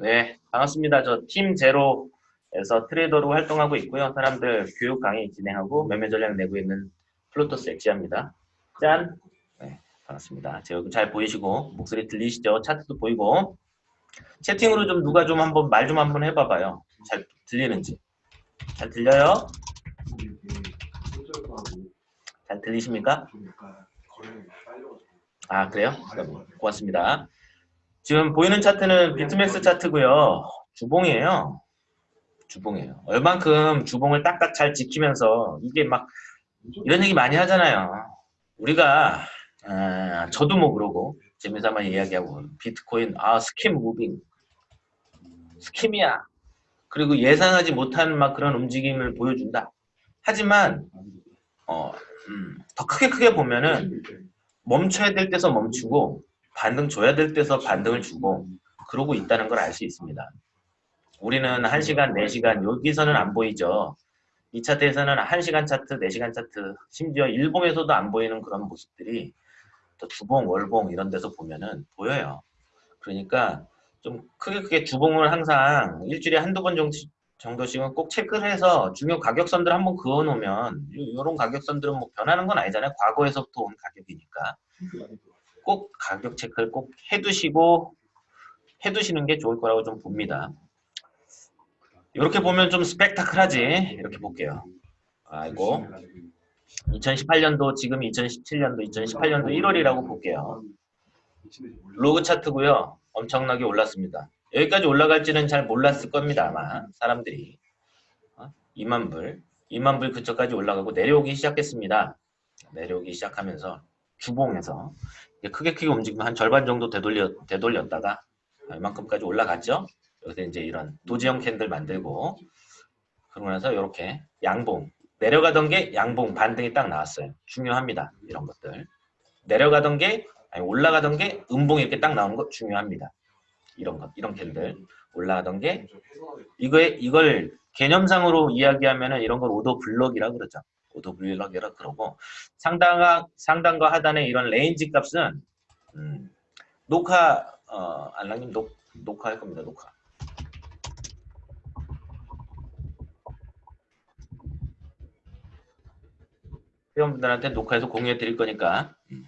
네, 반갑습니다. 저 팀 제로에서 trader로 활동하고 있고요. 사람들 교육 강의 진행하고 매매 전략 내고 있는 플로토스 엑시아입니다. 짠! 네, 반갑습니다. 제 얼굴 잘 보이시고 목소리 들리시죠? 차트도 보이고 채팅으로 좀 누가 좀 한번 말 좀 한번 해봐봐요. 잘 들리는지. 잘 들려요? 잘 들리십니까? 아 그래요? 고맙습니다. 지금 보이는 차트는 비트맥스 차트고요. 주봉이에요. 주봉이에요. 얼만큼 주봉을 딱딱 잘 지키면서 이게 막 이런 얘기 많이 하잖아요. 우리가 아, 저도 뭐 그러고 재미삼아 이야기하고 비트코인 아 scam moving scam이야. 그리고 예상하지 못한 막 그런 움직임을 보여준다. 하지만 어, 음, 더 크게 크게 보면은 멈춰야 될 때서 멈추고 반등 줘야 될 때서 반등을 주고 그러고 있다는 걸 알 수 있습니다. 우리는 1시간, 4시간 여기서는 안 보이죠. 이 차트에서는 1시간 차트, 4시간 차트 심지어 일봉에서도 안 보이는 그런 모습들이 또 주봉, 월봉 이런 데서 보면은 보여요. 그러니까 좀 크게 크게 주봉을 항상 일주일에 한두 번 정도, 정도씩은 꼭 체크를 해서 중요 가격선들 한번 그어 놓으면 이런 가격선들은 뭐 변하는 건 아니잖아요. 과거에서부터 온 가격이니까. 꼭 가격 체크를 꼭 해두시고 해두시는 게 좋을 거라고 좀 봅니다. 이렇게 보면 좀 스펙타클하지 이렇게 볼게요. 아이고 2018년도 지금 2017년도 2018년도 1월이라고 볼게요. 로그 차트고요. 엄청나게 올랐습니다. 여기까지 올라갈지는 잘 몰랐을 겁니다. 아마 사람들이 2만 불 2만 불 근처까지 올라가고 내려오기 시작했습니다. 내려오기 시작하면서 주봉에서 크게 크게 움직이면 한 절반 정도 되돌려, 되돌렸다가 이만큼까지 올라갔죠. 여기서 이제 이런 도지형 캔들 만들고 그러고 나서 이렇게 양봉 내려가던 게 양봉 반등이 딱 나왔어요. 중요합니다. 이런 것들 내려가던 게 아니 올라가던 게 음봉 이렇게 딱 나오는 거 중요합니다. 이런 것 이런 candle 올라가던 게 이거에 이걸 개념상으로 이야기하면은 이런 걸 order block이라 그러죠. order block이라 그러고 상당과 상단과 하단의 이런 range 값은 음, 녹화 어, 알랑님 녹 녹화할 겁니다. 녹화. 회원분들한테 녹화해서 공유해 드릴 거니까 음.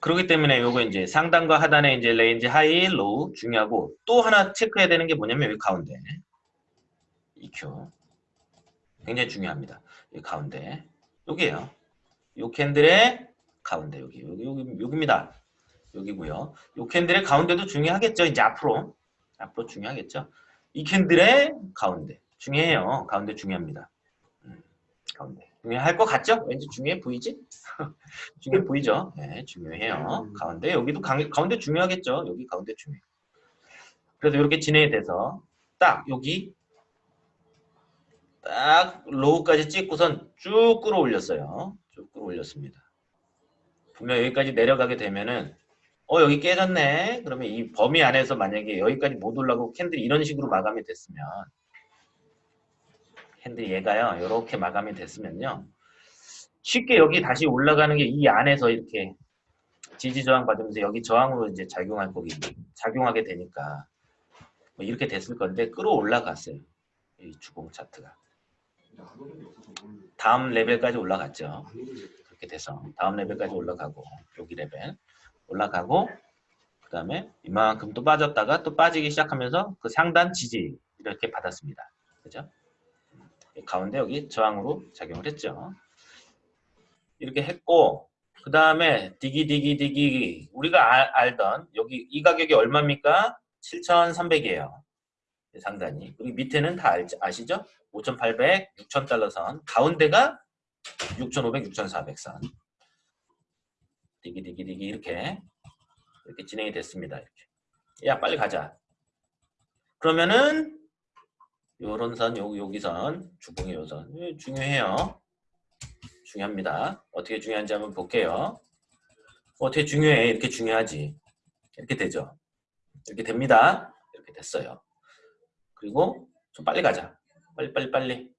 그렇기 때문에 요거 이제 상단과 하단에 이제 range high, low 중요하고 또 하나 체크해야 되는 게 뭐냐면 여기 가운데 EQ 굉장히 중요합니다. 가운데 여기에요. 요 candle의 가운데 여기 여기 여기 여기입니다. 여기고요. 요 candle의 가운데도 중요하겠죠. 이제 앞으로 앞으로 중요하겠죠. 이 candle의 가운데 중요해요. 가운데 중요합니다. 음, 가운데 중요할 것 같죠? 왠지 중요해 보이지? 중요해 보이죠? 네, 중요해요. 음. 가운데 여기도 가, 가운데 중요하겠죠? 여기 가운데 중요해. 그래서 이렇게 진행이 돼서 딱 여기 딱 로우까지 찍고선 쭉 끌어올렸어요. 쭉 끌어올렸습니다. 분명 여기까지 내려가게 되면은 어 여기 깨졌네. 그러면 이 범위 안에서 만약에 여기까지 못 올라가고 캔들이 이런 식으로 마감이 됐으면 candle 얘가요. 이렇게 마감이 됐으면요. 쉽게 여기 다시 올라가는 게 이 안에서 이렇게 지지 저항 받으면서 여기 저항으로 이제 작용할 거기 작용하게 되니까 뭐 이렇게 됐을 건데 끌어 올라갔어요. 이 주봉 차트가. 다음 레벨까지 올라갔죠. 그렇게 돼서 다음 레벨까지 올라가고 여기 레벨 올라가고 그 다음에 이만큼 또 빠졌다가 또 빠지기 시작하면서 그 상단 지지 이렇게 받았습니다. 그죠? 가운데 여기 저항으로 작용을 했죠. 이렇게 했고 그 다음에 디기 디기 디기 우리가 알, 알던 여기 이 가격이 얼마입니까? 7,300이에요. 상단이. 그리고 밑에는 다 알, 아시죠? 5,800, 6,000달러 선. 가운데가 6,500, 6,400 선. 디기 디기 디기 이렇게 이렇게 진행이 됐습니다. 이렇게. 야 빨리 가자. 그러면은 요런 선, 요, 여기 선, 주봉의 요선 예, 중요해요. 중요합니다. 어떻게 중요한지 한번 볼게요. 어떻게 중요해? 이렇게 중요하지. 이렇게 되죠. 이렇게 됩니다. 이렇게 됐어요. 그리고 좀 빨리 가자. 빨리 빨리 빨리.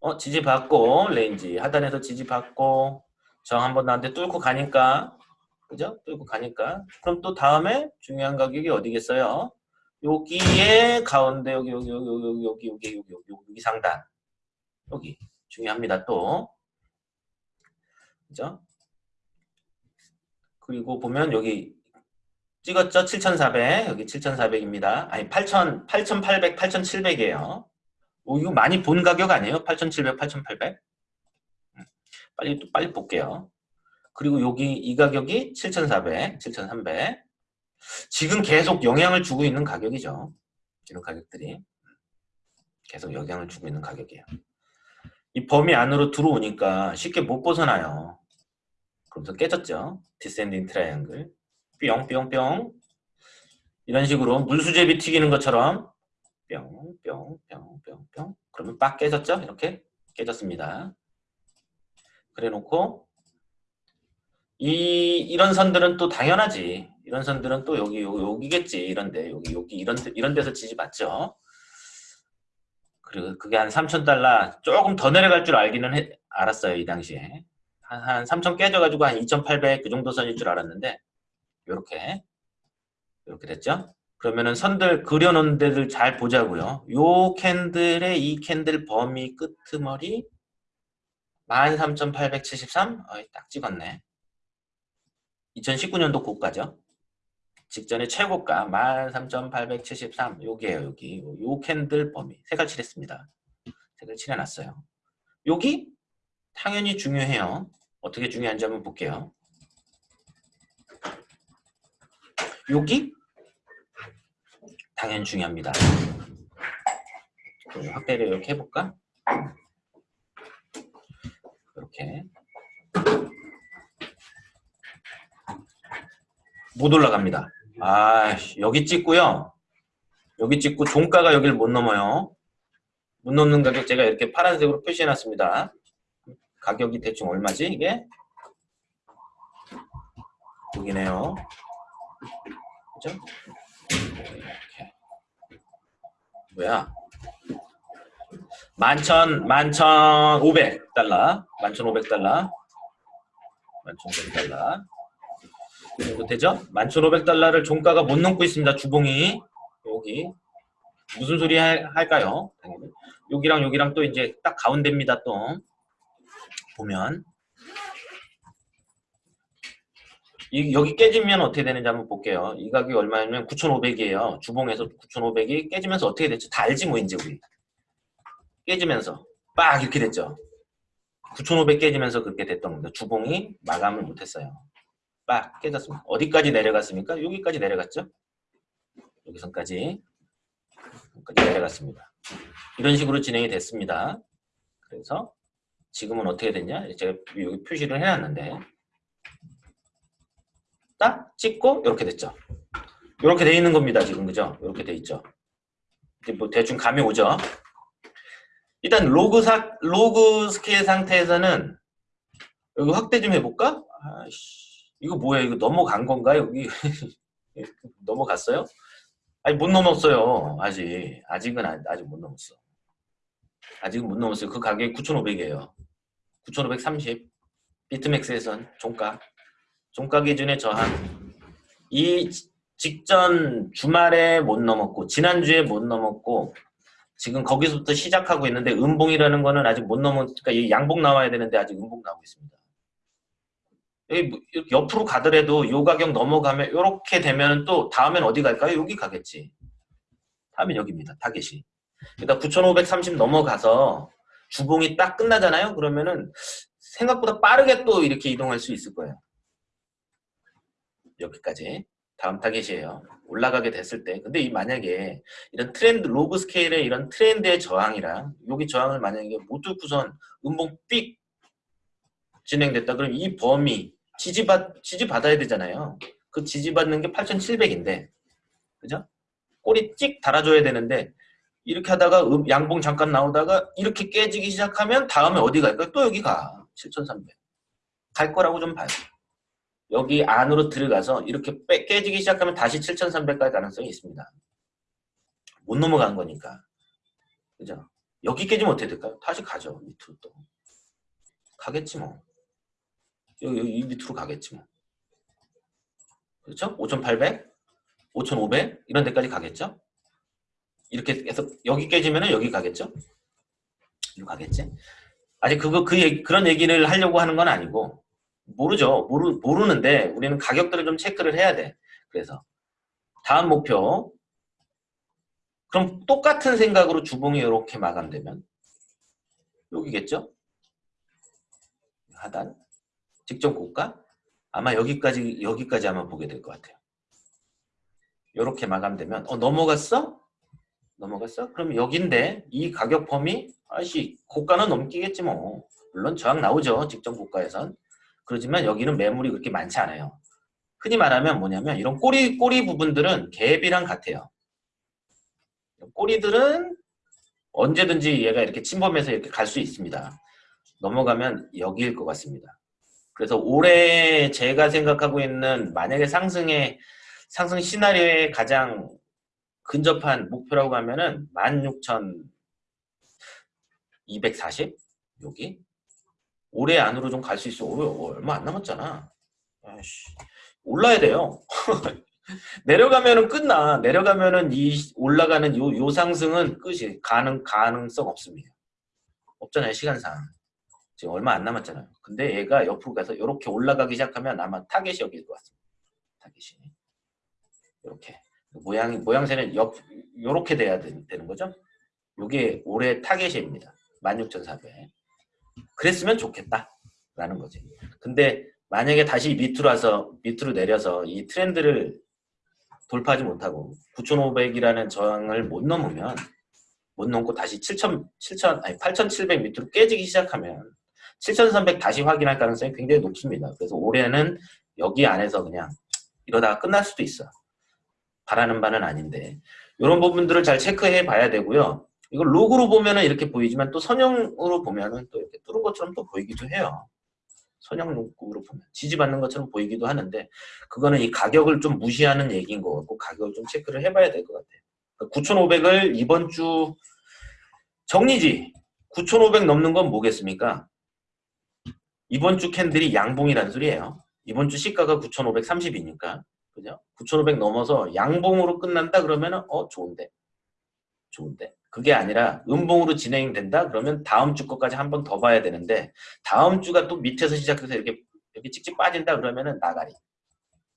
어 지지 받고 range 하단에서 지지 받고 정 한번 나한테 뚫고 가니까 그죠? 또 이거 가니까. 그럼 또 다음에 중요한 가격이 어디겠어요? 여기에 가운데 여기 여기 여기 여기 여기 여기 여기 여기 여기 상단 여기 중요합니다 또 그죠? 그리고 보면 여기 찍었죠? 7,400 여기 7,400입니다. 아니 8,000 8,800 8,700이에요. 오, 이거 많이 본 가격 아니에요? 8,700 8,800 빨리 또 빨리 볼게요. 그리고 여기 이 가격이 7,400 7,300 지금 계속 영향을 주고 있는 가격이죠. 이런 가격들이 계속 영향을 주고 있는 가격이에요. 이 범위 안으로 들어오니까 쉽게 못 벗어나요. 그러면서 깨졌죠. descending triangle 뿅뿅뿅 이런 식으로 물수제비 튀기는 것처럼 뿅 뿅 뿅 뿅 뿅 그러면 빡 깨졌죠. 이렇게 깨졌습니다. 그래 놓고 이 이런 선들은 또 당연하지. 이런 선들은 또 여기 여기 겠지. 이런데 여기 여기 이런 이런 데서 지지받죠. 그리고 그게 한 3,000달러 조금 더 내려갈 줄 알기는 해, 알았어요. 이 당시에. 한, 한3,000 깨져가지고 한 2,800 그 정도 선일 줄 알았는데 요렇게 이렇게 됐죠? 그러면은 선들 그려놓은 데들 잘 보자고요. 요 캔들의 이 캔들 범위 끄트머리 13,873? 어이, 딱 찍었네. 2019년도 고가죠. 직전에 최고가 13,873 여기에요 여기 요 캔들 범위 색깔 칠했습니다 색깔 칠해놨어요 여기 당연히 중요해요 어떻게 중요한지 한번 볼게요 여기 당연히 중요합니다 확대를 이렇게 해볼까 이렇게 못 올라갑니다 아 여기 찍고요. 여기 찍고 종가가 여기를 못 넘어요. 못 넘는 가격 제가 이렇게 파란색으로 표시해 놨습니다. 가격이 대충 얼마지 이게? 여기네요. 그죠? 뭐야? 만천, 만천 오백 달러. 만천 오백 달러. 만천 오백 달러. 정도 되죠? 11,500달러를 종가가 못 넘고 있습니다. 주봉이 여기 무슨 소리 할, 할까요? 여기랑 여기랑 또 이제 딱 가운데입니다. 또 보면 이, 여기 깨지면 어떻게 되는지 한번 볼게요. 이 가격이 얼마냐면 9,500이에요. 주봉에서 9,500이 깨지면서 어떻게 됐죠? 다 알지 뭐 이제 우리 깨지면서 빡 이렇게 됐죠. 9,500 깨지면서 그렇게 됐던 겁니다. 주봉이 마감을 못했어요. 빡 깨졌습니다. 어디까지 내려갔습니까? 여기까지 내려갔죠? 여기선까지 여기까지 내려갔습니다. 이런 식으로 진행이 됐습니다. 그래서 지금은 어떻게 됐냐? 제가 여기 표시를 해놨는데 딱 찍고 이렇게 됐죠. 이렇게 돼 있는 겁니다. 지금 그죠? 이렇게 돼 있죠. 뭐 대충 감이 오죠. 일단 로그 사, 로그 스케일 상태에서는 여기 확대 좀 해볼까? 아이씨. 이거 뭐야? 이거 넘어간 건가? 여기 넘어갔어요? 아니 못 넘었어요. 아직 아직은 아직 못 넘었어. 아직은 못 넘었어요. 그 가격이 9,500이에요. 9,530 비트맥스에선 종가 종가 기준의 저항 이 직전 주말에 못 넘었고 지난주에 못 넘었고 지금 거기서부터 시작하고 있는데 음봉이라는 거는 아직 못 넘으니까 이 양봉 나와야 되는데 아직 음봉 나오고 있습니다. 뭐 옆으로 가더라도 요 가격 넘어가면 이렇게 되면 또 다음엔 어디 갈까요? 여기 가겠지. 다음엔 여기입니다. 타겟이. 그러니까 9,530 넘어가서 주봉이 딱 끝나잖아요. 그러면은 생각보다 빠르게 또 이렇게 이동할 수 있을 거예요. 여기까지. 다음 타겟이에요. 올라가게 됐을 때. 근데 이 만약에 이런 트렌드, 로그 스케일의 이런 트렌드의 저항이랑 여기 저항을 만약에 못 뚫고선 음봉 삑 진행됐다. 그럼 이 범위 지지받, 지지받아야 되잖아요. 그 지지받는 게 8,700인데, 그죠? 꼬리 찍 달아줘야 되는데, 이렇게 하다가 음, 양봉 잠깐 나오다가 이렇게 깨지기 시작하면 다음에 어디 갈까요? 또 여기 가. 7,300. 갈 거라고 좀 봐요. 여기 안으로 들어가서 이렇게 빼, 깨지기 시작하면 다시 7,300 갈 가능성이 있습니다. 못 넘어간 거니까. 그죠? 여기 깨지면 어떻게 될까요? 다시 가죠. 밑으로 또. 가겠지 뭐. 여기, 여기 밑으로 가겠지 뭐. 그렇죠? 5,800, 5,500 이런 데까지 가겠죠? 이렇게 해서 여기 깨지면은 여기 가겠죠? 여기 가겠지? 아직 그거 그 얘기, 그런 얘기를 하려고 하는 건 아니고 모르죠. 모르 모르는데 우리는 가격들을 좀 체크를 해야 돼. 그래서 다음 목표 그럼 똑같은 생각으로 주봉이 이렇게 마감되면 여기겠죠? 하단 직전 고가 아마 여기까지 여기까지 아마 보게 될 것 같아요. 이렇게 마감되면 어 넘어갔어? 넘어갔어? 그럼 여긴데 이 가격 범위 아씨 고가는 넘기겠지 뭐 물론 저항 나오죠 직전 고가에선 그렇지만 여기는 매물이 그렇게 많지 않아요. 흔히 말하면 뭐냐면 이런 꼬리 꼬리 부분들은 갭이랑 같아요. 꼬리들은 언제든지 얘가 이렇게 침범해서 이렇게 갈 수 있습니다. 넘어가면 여기일 것 같습니다. 그래서 올해 제가 생각하고 있는 만약에 상승의 상승 시나리오의 가장 근접한 목표라고 하면은 16,240 여기 올해 안으로 좀 갈 수 있어. 오, 얼마 안 남았잖아. 아이씨. 올라야 돼요. 내려가면은 끝나. 내려가면은 이 올라가는 요, 요 상승은 끝이 가능 가능성 없습니다. 없잖아요 시간상. 지금 얼마 안 남았잖아요. 근데 얘가 옆으로 가서 이렇게 올라가기 시작하면 아마 타겟이 여기일 것 같습니다. 타겟이 이렇게 모양 모양새는 옆 이렇게 돼야 되, 는 거죠. 이게 올해 타겟입니다. 16,400. 그랬으면 좋겠다라는 거지. 근데 만약에 다시 밑으로 와서 밑으로 내려서 이 트렌드를 돌파하지 못하고 9,500이라는 저항을 못 넘으면 못 넘고 다시 7,000, 7,000 아니 8,700 밑으로 깨지기 시작하면 7,300 다시 확인할 가능성이 굉장히 높습니다. 그래서 올해는 여기 안에서 그냥 이러다가 끝날 수도 있어. 바라는 바는 아닌데 이런 부분들을 잘 체크해 봐야 되고요. 이걸 로그로 보면은 이렇게 보이지만 또 선형으로 보면은 또 이렇게 뚫은 것처럼 또 보이기도 해요. 선형 로그로 보면 지지받는 것처럼 보이기도 하는데 그거는 이 가격을 좀 무시하는 얘기인 것 같고 가격을 좀 체크를 해봐야 될 것 같아요. 9,500을 그러니까 이번 주 정리지 9,500 넘는 건 뭐겠습니까? 이번 주 candle이 양봉이라는 소리예요. 이번 주 시가가 9,530이니까 그죠? 9,500 넘어서 양봉으로 끝난다 그러면은 어 좋은데 좋은데 그게 아니라 음봉으로 진행된다? 그러면 다음 주 것까지 한 번 더 봐야 되는데 다음 주가 또 밑에서 시작해서 이렇게 이렇게 찍찍 빠진다 그러면은 나가리.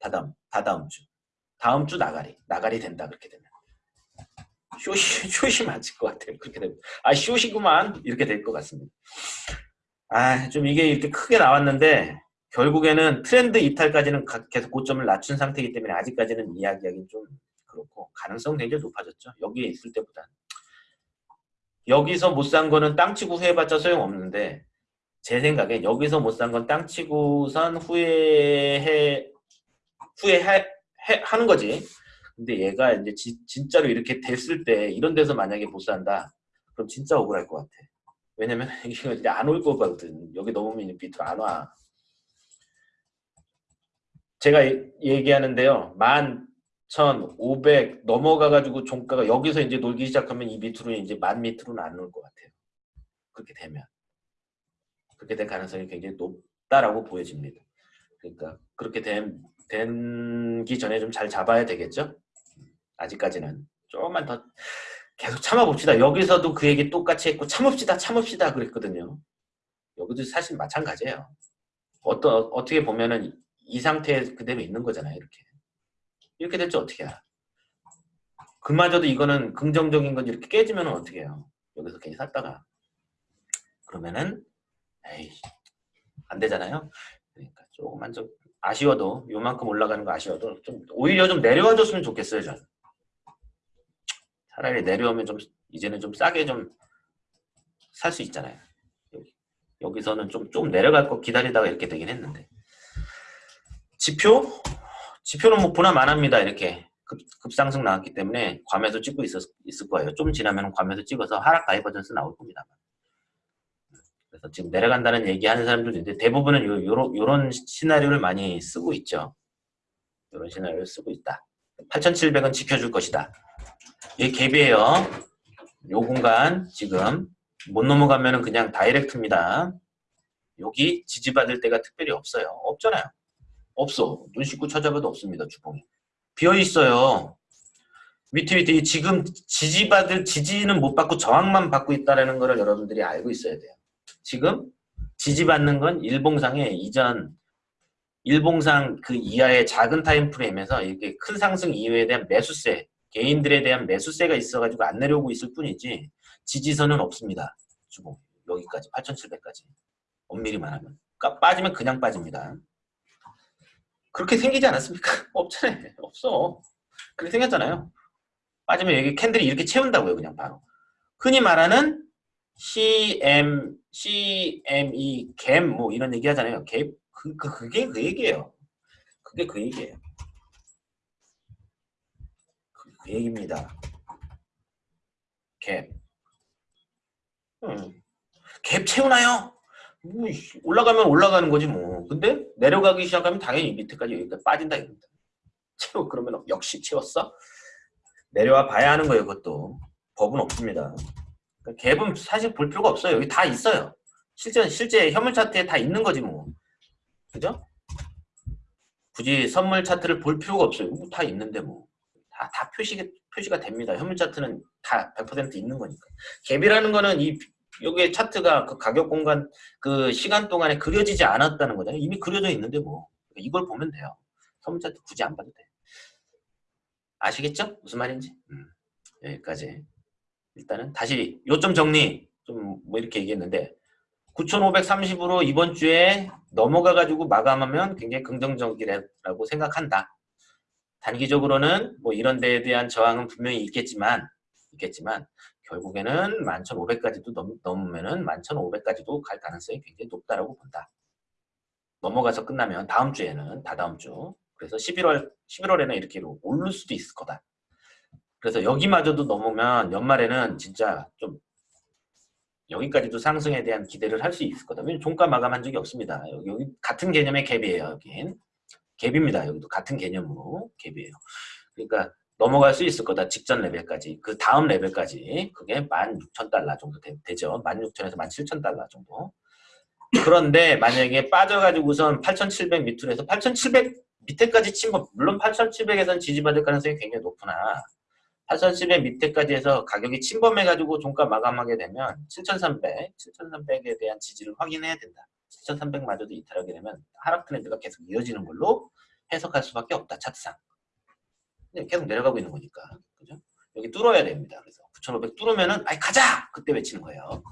다다음 다다음 주. 다음 주 나가리. 나가리 된다 그렇게 되면. 쇼시 쇼시 맞을 것 같아요. 그렇게 되면. 아 쇼시구만. 이렇게 될 것 같습니다. 아 좀 이게 이렇게 크게 나왔는데 결국에는 트렌드 이탈까지는 계속 고점을 낮춘 상태이기 때문에 아직까지는 이야기하기 좀 그렇고 가능성 굉장히 높아졌죠. 여기에 있을 때보다 여기서 못 산 거는 땅 치고 후회해봤자 소용없는데 제 생각에 여기서 못 산 건 땅 치고선 후회해 후회해 해, 하는 거지. 근데 얘가 이제 지, 진짜로 이렇게 됐을 때 이런 데서 만약에 못 산다 그럼 진짜 억울할 것 같아. 왜냐면 이게 이제 안 올 거거든. 여기 넘으면 밑으로 안 와. 제가 얘기하는데요. 만 1,500 넘어가가지고 종가가 여기서 이제 놀기 시작하면 이 밑으로 이제 만 밑으로는 안올것 같아요. 그렇게 되면. 그렇게 될 가능성이 굉장히 높다라고 보여집니다. 그러니까 그렇게 된, 된기 전에 좀 잘 잡아야 되겠죠? 아직까지는. 조금만 더 계속 참아봅시다. 여기서도 그 얘기 똑같이 했고 참읍시다 참읍시다 그랬거든요. 여기도 사실 마찬가지예요. 어떤, 어떻게 보면은 이 상태에 그대로 있는 거잖아요. 이렇게. 이렇게 될지 어떻게 해야 그마저도 이거는 긍정적인 건 이렇게 깨지면 어떻게 해요? 여기서 괜히 샀다가. 그러면은 에이 안 되잖아요. 그러니까 조금만 좀 아쉬워도 요만큼 올라가는 거 아쉬워도 좀 오히려 좀 내려와 줬으면 좋겠어요. 저는. 차라리 내려오면 좀 이제는 좀 싸게 좀 살 수 있잖아요. 여기. 여기서는 좀, 좀 내려갈 거 기다리다가 이렇게 되긴 했는데. 지표? 지표는 뭐 보나마납니다. 이렇게 급, 급상승 나왔기 때문에 과매수 찍고 있었, 있을 거예요. 좀 지나면 과매수 찍어서 하락 divergence 나올 겁니다. 그래서 지금 내려간다는 얘기하는 사람들도 있는데 대부분은 요, 요런, 요런 시나리오를 많이 쓰고 있죠. 요런 시나리오를 쓰고 있다. 8,700은 지켜줄 것이다. 이게 갭이에요. 요 공간 지금 못 넘어가면 그냥 direct입니다. 여기 지지받을 데가 특별히 없어요. 없잖아요. 없어. 눈 씻고 찾아봐도 없습니다. 주봉이. 비어 있어요. 밑에 밑에 이 지금 지지받을 지지는 못 받고 저항만 받고 있다라는 거를 여러분들이 알고 있어야 돼요. 지금 지지받는 건 일봉상의 이전 일봉상 그 이하의 작은 time frame에서 이렇게 큰 상승 이후에 대한 매수세 개인들에 대한 매수세가 있어가지고 안 내려오고 있을 뿐이지 지지선은 없습니다. 주봉 여기까지 8,700까지 엄밀히만 하면 그러니까 빠지면 그냥 빠집니다. 그렇게 생기지 않았습니까? 없잖아요. 없어. 그렇게 생겼잖아요. 빠지면 여기 캔들이 이렇게 채운다고요. 그냥 바로. 흔히 말하는 CM, CME, 갭, 뭐 이런 얘기 하잖아요. 갭, 그, 그, 그게 그 얘기예요. 그게 그 얘기예요. 그, 그 얘기입니다. 갭. 음. 갭 채우나요? 올라가면 올라가는 거지 뭐. 근데 내려가기 시작하면 당연히 밑에까지 여기까지 빠진다 이겁니다. 채워 그러면 역시 채웠어? 내려와 봐야 하는 거예요. 그것도 법은 없습니다. 그러니까 갭은 사실 볼 필요가 없어요. 여기 다 있어요. 실제 실제 현물 차트에 다 있는 거지 뭐. 그죠? 굳이 선물 차트를 볼 필요가 없어요. 뭐 다 있는데 뭐. 다, 다 표시가, 표시가 됩니다. 현물 차트는 다 100% 있는 거니까. 갭이라는 거는 이, 여기에 차트가 그 가격 공간, 그 시간 동안에 그려지지 않았다는 거잖아요. 이미 그려져 있는데 뭐. 이걸 보면 돼요. 선물 차트 굳이 안 봐도 돼. 아시겠죠? 무슨 말인지? 음, 여기까지. 일단은 다시 요점 정리 좀 뭐 이렇게 얘기했는데 9,530으로 이번 주에 넘어가가지고 마감하면 굉장히 긍정적이라고 생각한다. 단기적으로는 뭐 이런 데에 대한 저항은 분명히 있겠지만 있겠지만 결국에는 11,500까지도 넘, 넘으면은 11,500까지도 갈 가능성이 굉장히 높다라고 본다. 넘어가서 끝나면 다음 주에는 다다음 주 그래서 11월 11월에는 이렇게 오를 수도 있을 거다. 그래서 여기마저도 넘으면 연말에는 진짜 좀 여기까지도 상승에 대한 기대를 할 수 있을 거다. 왜냐면 종가 마감한 적이 없습니다. 여기, 여기 같은 개념의 갭이에요. 여긴 갭입니다. 여기도 같은 개념으로 갭이에요. 그러니까 넘어갈 수 있을 거다. 직전 레벨까지. 그 다음 레벨까지. 그게 16,000달러 정도 되, 죠 16,000에서 17,000달러 정도. 그런데 만약에 빠져가지고선 8,700 밑으로 해서 8,700 밑에까지 친 거, 물론 8,700에서는 지지받을 가능성이 굉장히 높구나. 8,700 밑에까지 해서 가격이 침범해가지고 종가 마감하게 되면 7,300, 7,300에 대한 지지를 확인해야 된다. 7,300마저도 이탈하게 되면 하락 트렌드가 계속 이어지는 걸로 해석할 수밖에 없다. 차트상. 근데 계속 내려가고 있는 거니까. 그죠? 여기 뚫어야 됩니다. 그래서 9,500 뚫으면은 아이 가자! 그때 외치는 거예요.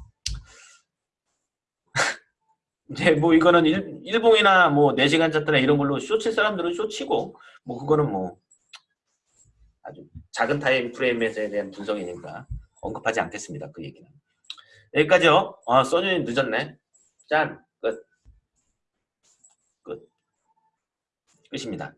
이제 뭐 이거는 일, 일봉이나 뭐 4시간 차트나 이런 걸로 쇼칠 사람들은 쇼치고 뭐 그거는 뭐 아주 작은 타임 프레임에 대한 분석이니까 언급하지 않겠습니다. 그 얘기는. 여기까지요. 아, 써준이 늦었네. 짠. 끝. 끝. 끝입니다.